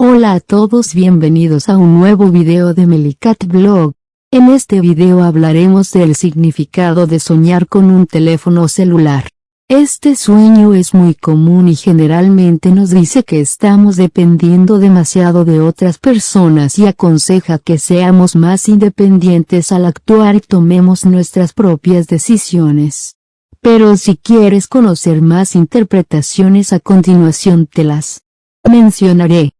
Hola a todos bienvenidos a un nuevo video de Melicat Blog. En este video hablaremos del significado de soñar con un teléfono celular. Este sueño es muy común y generalmente nos dice que estamos dependiendo demasiado de otras personas y aconseja que seamos más independientes al actuar y tomemos nuestras propias decisiones. Pero si quieres conocer más interpretaciones a continuación te las mencionaré.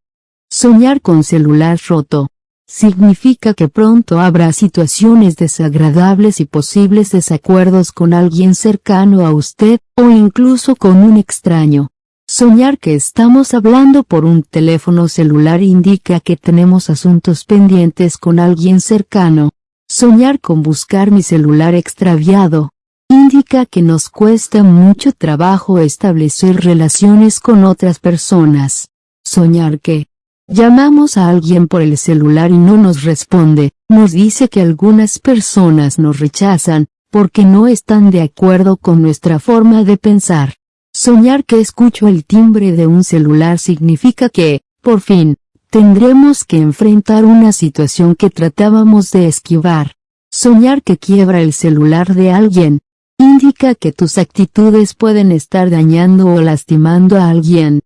Soñar con celular roto. Significa que pronto habrá situaciones desagradables y posibles desacuerdos con alguien cercano a usted, o incluso con un extraño. Soñar que estamos hablando por un teléfono celular indica que tenemos asuntos pendientes con alguien cercano. Soñar con buscar mi celular extraviado. Indica que nos cuesta mucho trabajo establecer relaciones con otras personas. Soñar que, Llamamos a alguien por el celular y no nos responde, nos dice que algunas personas nos rechazan, porque no están de acuerdo con nuestra forma de pensar. Soñar que escucho el timbre de un celular significa que, por fin, tendremos que enfrentar una situación que tratábamos de esquivar. Soñar que quiebra el celular de alguien, indica que tus actitudes pueden estar dañando o lastimando a alguien,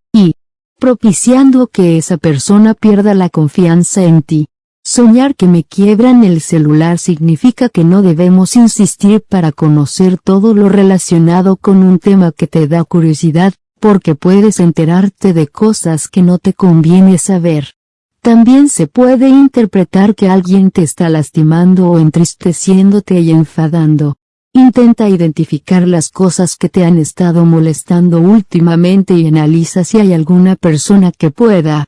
propiciando que esa persona pierda la confianza en ti. Soñar que me quiebran el celular significa que no debemos insistir para conocer todo lo relacionado con un tema que te da curiosidad, porque puedes enterarte de cosas que no te conviene saber. También se puede interpretar que alguien te está lastimando o entristeciéndote y enfadando. Intenta identificar las cosas que te han estado molestando últimamente y analiza si hay alguna persona que pueda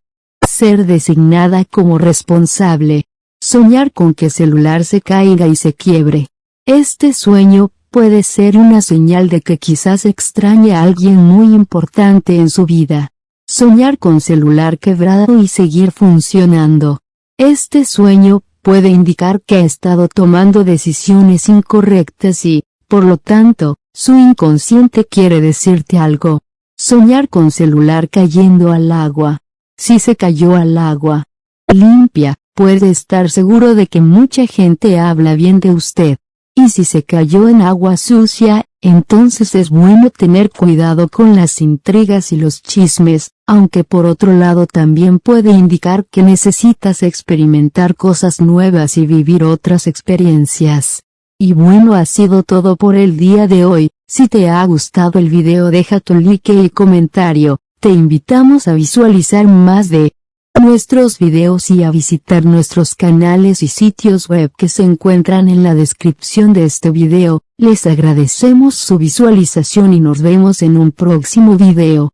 ser designada como responsable. Soñar con que celular se caiga y se quiebre. Este sueño puede ser una señal de que quizás extrañe a alguien muy importante en su vida. Soñar con celular quebrado y seguir funcionando. Este sueño puede indicar que ha estado tomando decisiones incorrectas y, por lo tanto, su inconsciente quiere decirte algo. Soñar con celular cayendo al agua. Si se cayó al agua limpia, puede estar seguro de que mucha gente habla bien de usted. Y si se cayó en agua sucia, entonces es bueno tener cuidado con las intrigas y los chismes, aunque por otro lado también puede indicar que necesitas experimentar cosas nuevas y vivir otras experiencias. Y bueno ha sido todo por el día de hoy, si te ha gustado el video deja tu like y comentario, te invitamos a visualizar más de nuestros videos y a visitar nuestros canales y sitios web que se encuentran en la descripción de este video, les agradecemos su visualización y nos vemos en un próximo video.